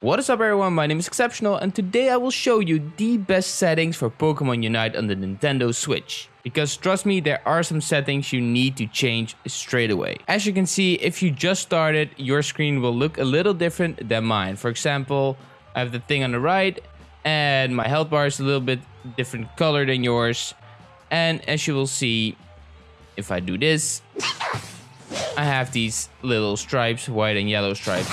What is up everyone, my name is Exceptional and today I will show you the best settings for Pokemon Unite on the Nintendo Switch. Because trust me, there are some settings you need to change straight away. As you can see, if you just started, your screen will look a little different than mine. For example, I have the thing on the right and my health bar is a little bit different color than yours. And as you will see, if I do this, I have these little stripes, white and yellow stripes.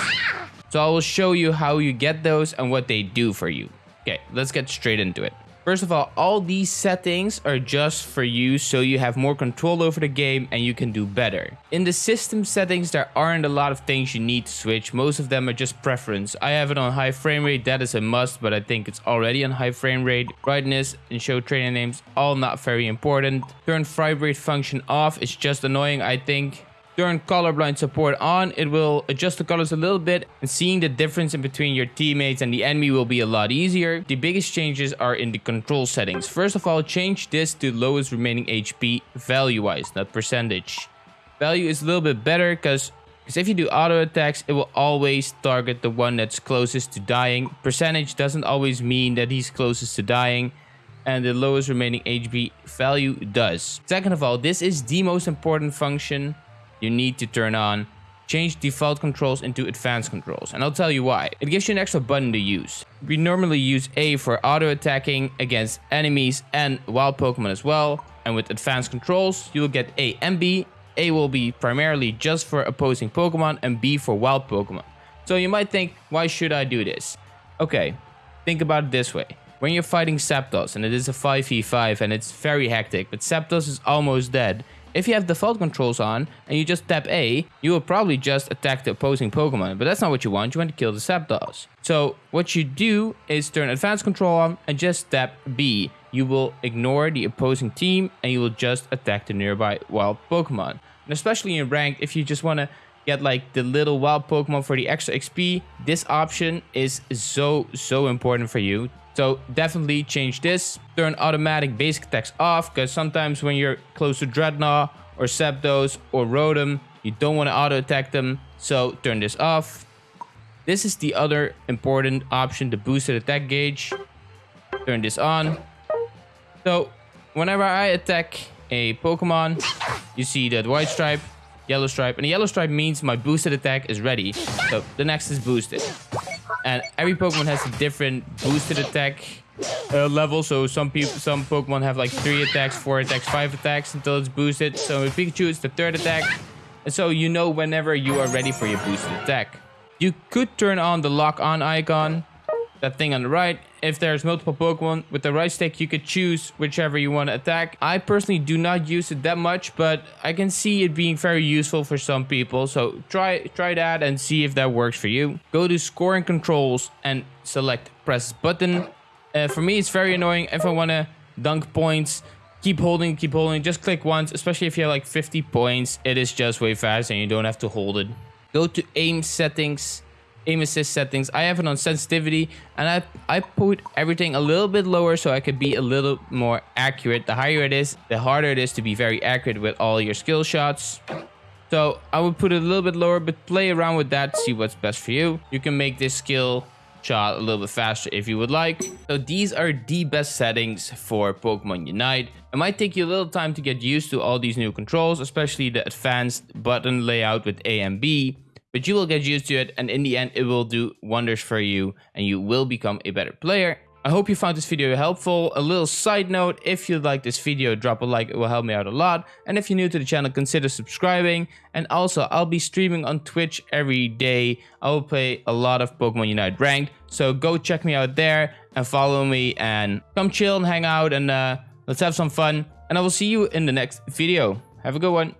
So I will show you how you get those and what they do for you. Okay, let's get straight into it. First of all, all these settings are just for you so you have more control over the game and you can do better. In the system settings, there aren't a lot of things you need to switch. Most of them are just preference. I have it on high frame rate, that is a must, but I think it's already on high frame rate. Brightness and show trainer names, all not very important. Turn vibrate function off, it's just annoying, I think turn colorblind support on, it will adjust the colors a little bit and seeing the difference in between your teammates and the enemy will be a lot easier. The biggest changes are in the control settings. First of all, change this to lowest remaining HP value-wise, not percentage. Value is a little bit better because because if you do auto attacks, it will always target the one that's closest to dying. Percentage doesn't always mean that he's closest to dying and the lowest remaining HP value does. Second of all, this is the most important function you need to turn on change default controls into advanced controls and I'll tell you why. It gives you an extra button to use. We normally use A for auto attacking against enemies and wild Pokemon as well and with advanced controls you'll get A and B. A will be primarily just for opposing Pokemon and B for wild Pokemon. So you might think why should I do this? Okay, think about it this way. When you're fighting Zapdos and it is a 5v5 and it's very hectic but Zapdos is almost dead if you have default controls on and you just tap A, you will probably just attack the opposing Pokemon, but that's not what you want, you want to kill the Zapdos. So what you do is turn advanced control on and just tap B. You will ignore the opposing team and you will just attack the nearby wild Pokemon. And especially in ranked, if you just want to get like the little wild Pokemon for the extra XP, this option is so, so important for you so definitely change this. Turn automatic basic attacks off because sometimes when you're close to Drednaw or Zapdos or Rotom, you don't want to auto attack them. So turn this off. This is the other important option, the boosted attack gauge. Turn this on. So whenever I attack a Pokemon, you see that white stripe, yellow stripe, and the yellow stripe means my boosted attack is ready. So the next is boosted. And every Pokemon has a different boosted attack uh, level. So some people, some Pokemon have like three attacks, four attacks, five attacks until it's boosted. So with Pikachu, it's the third attack. And so you know whenever you are ready for your boosted attack. You could turn on the lock on icon that thing on the right. If there's multiple Pokemon, with the right stick, you could choose whichever you want to attack. I personally do not use it that much, but I can see it being very useful for some people. So try, try that and see if that works for you. Go to scoring controls and select press button. Uh, for me, it's very annoying if I want to dunk points keep holding keep holding just click once especially if you have like 50 points it is just way fast and you don't have to hold it go to aim settings aim assist settings. I have it on sensitivity and I, I put everything a little bit lower so I could be a little more accurate. The higher it is, the harder it is to be very accurate with all your skill shots. So I would put it a little bit lower, but play around with that, see what's best for you. You can make this skill shot a little bit faster if you would like. So these are the best settings for Pokemon Unite. It might take you a little time to get used to all these new controls, especially the advanced button layout with A and B but you will get used to it and in the end it will do wonders for you and you will become a better player. I hope you found this video helpful. A little side note, if you like this video, drop a like, it will help me out a lot. And if you're new to the channel, consider subscribing. And also, I'll be streaming on Twitch every day. I will play a lot of Pokemon Unite Ranked. So go check me out there and follow me and come chill and hang out and uh, let's have some fun. And I will see you in the next video. Have a good one.